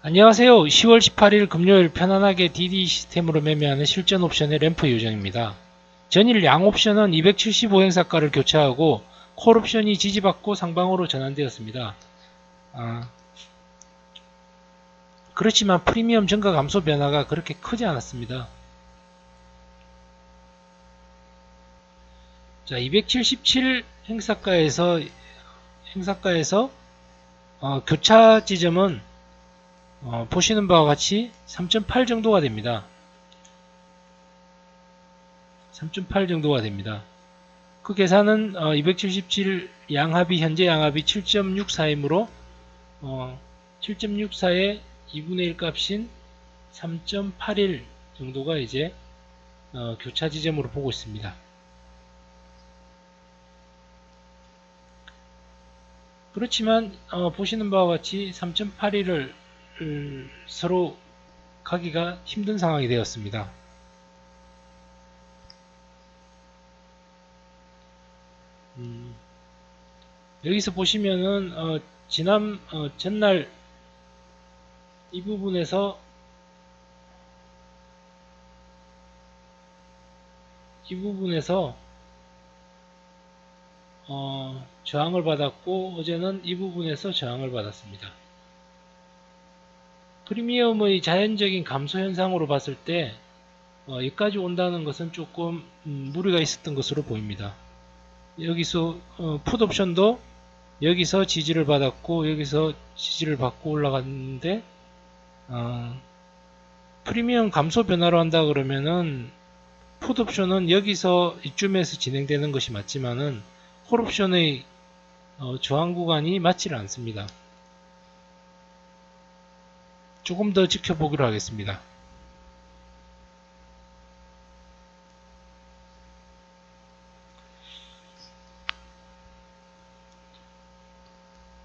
안녕하세요. 10월 18일 금요일 편안하게 DD 시스템으로 매매하는 실전 옵션의 램프 요정입니다. 전일 양 옵션은 275행사가를 교체하고 콜 옵션이 지지받고 상방으로 전환되었습니다. 아, 그렇지만 프리미엄 증가 감소 변화가 그렇게 크지 않았습니다. 자, 277 행사가에서 행사가에서 어, 교차 지점은 어, 보시는 바와 같이 3.8 정도가 됩니다. 3.8 정도가 됩니다. 그 계산은 어, 277 양합이 현재 양합이 7.64이므로 어, 7.64의 2분의 1 값인 3.81 정도가 이제 어, 교차 지점으로 보고 있습니다. 그렇지만 어, 보시는 바와 같이 3.81을 서로 가기가 힘든 상황이 되었습니다. 음, 여기서 보시면은 어, 지난 어, 전날 이 부분에서 이 부분에서 어, 저항을 받았고 어제는 이 부분에서 저항을 받았습니다. 프리미엄의 자연적인 감소 현상으로 봤을 때 어, 여기까지 온다는 것은 조금 음, 무리가 있었던 것으로 보입니다. 여기서 어, 풋옵션도 여기서 지지를 받았고 여기서 지지를 받고 올라갔는데 어, 프리미엄 감소 변화로 한다 그러면은 풋옵션은 여기서 이쯤에서 진행되는 것이 맞지만은 콜옵션의 어, 저항 구간이 맞지를 않습니다. 조금 더 지켜보기로 하겠습니다.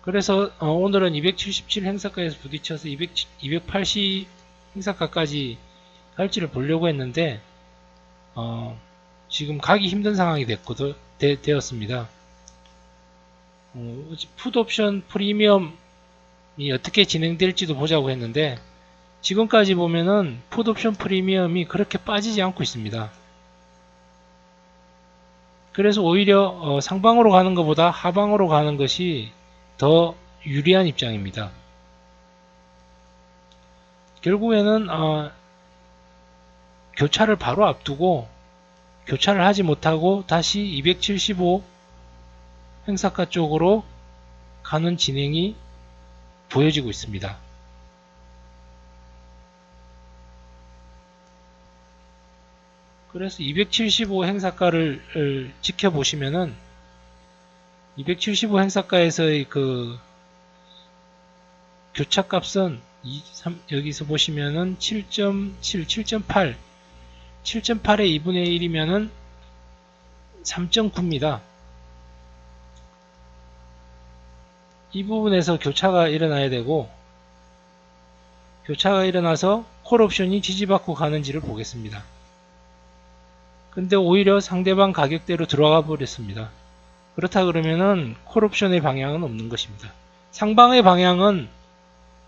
그래서 어, 오늘은 277 행사가에서 부딪혀서 200, 280 행사가까지 할지를 보려고 했는데 어, 지금 가기 힘든 상황이 됐거든, 되, 었습니다 어, 풋옵션 프리미엄 이 어떻게 진행될지도 보자고 했는데 지금까지 보면은 풋옵션 프리미엄이 그렇게 빠지지 않고 있습니다. 그래서 오히려 어, 상방으로 가는 것보다 하방으로 가는 것이 더 유리한 입장입니다. 결국에는 어, 교차를 바로 앞두고 교차를 하지 못하고 다시 275 행사가 쪽으로 가는 진행이 보여지고 있습니다. 그래서 275 행사가를 지켜보시면은 275 행사가에서의 그 교차 값은 2, 3, 여기서 보시면은 7.7, 7.8, 7.8의 2분의 1이면은 3.9입니다. 이 부분에서 교차가 일어나야 되고 교차가 일어나서 콜옵션이 지지받고 가는지를 보겠습니다. 근데 오히려 상대방 가격대로 들어가 버렸습니다. 그렇다 그러면은 콜옵션의 방향은 없는 것입니다. 상방의 방향은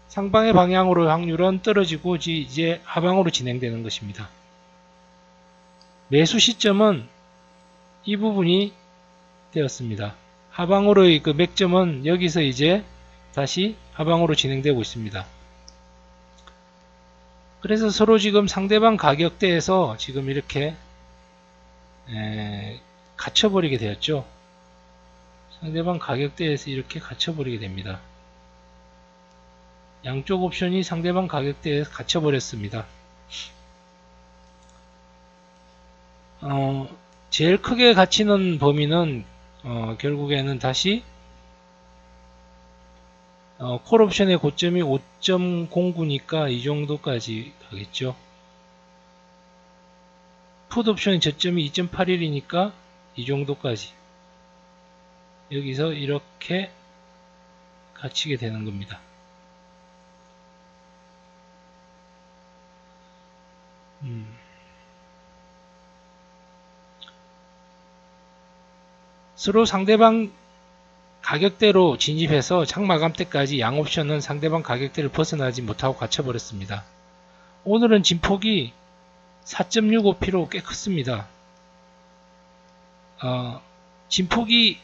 상방의 방향으로 확률은 떨어지고 이제 하방으로 진행되는 것입니다. 매수 시점은 이 부분이 되었습니다. 하방으로의 그 맥점은 여기서 이제 다시 하방으로 진행되고 있습니다. 그래서 서로 지금 상대방 가격대에서 지금 이렇게 에, 갇혀버리게 되었죠. 상대방 가격대에서 이렇게 갇혀버리게 됩니다. 양쪽 옵션이 상대방 가격대에서 갇혀버렸습니다. 어, 제일 크게 갇히는 범위는 어, 결국에는 다시 어, 콜 옵션의 고점이 5.09니까 이 정도까지 가겠죠. 풋옵션의 저점이 2.81이니까 이 정도까지 여기서 이렇게 갇히게 되는 겁니다. 음. 서로 상대방 가격대로 진입해서 장마감 때까지 양옵션은 상대방 가격대를 벗어나지 못하고 갇혀버렸습니다. 오늘은 진폭이 4.65p로 꽤 컸습니다. 어, 진폭이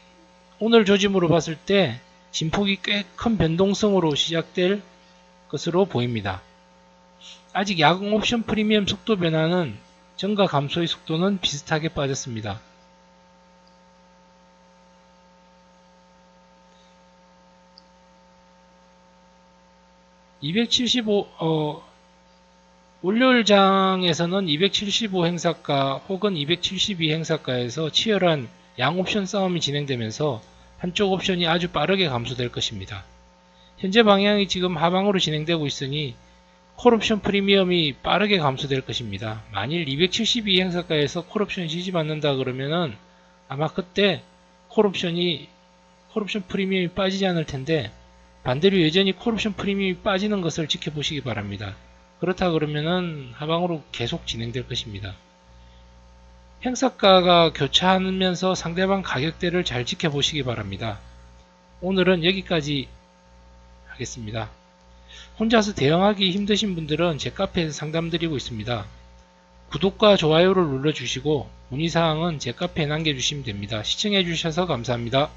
오늘 조짐으로 봤을 때 진폭이 꽤 큰 변동성으로 시작될 것으로 보입니다. 아직 야공 옵션 프리미엄 속도 변화는 전가 감소의 속도는 비슷하게 빠졌습니다. (275) 어, 월요일장에서는 275 행사가 혹은 272 행사가에서 치열한 양옵션 싸움이 진행되면서 한쪽 옵션이 아주 빠르게 감소될 것입니다. 현재 방향이 지금 하방으로 진행되고 있으니 콜옵션 프리미엄이 빠르게 감소될 것입니다. 만일 272 행사가에서 콜옵션이 지지 않는다 그러면은 아마 그때 콜옵션이 콜옵션 프리미엄이 빠지지 않을 텐데 반대로 여전히 콜옵션 프리미엄이 빠지는 것을 지켜보시기 바랍니다. 그렇다 그러면은 하방으로 계속 진행될 것입니다. 행사가가 교차하면서 상대방 가격대를 잘 지켜보시기 바랍니다. 오늘은 여기까지 하겠습니다. 혼자서 대응하기 힘드신 분들은 제 카페에서 상담드리고 있습니다. 구독과 좋아요를 눌러주시고 문의사항은 제 카페에 남겨주시면 됩니다. 시청해주셔서 감사합니다.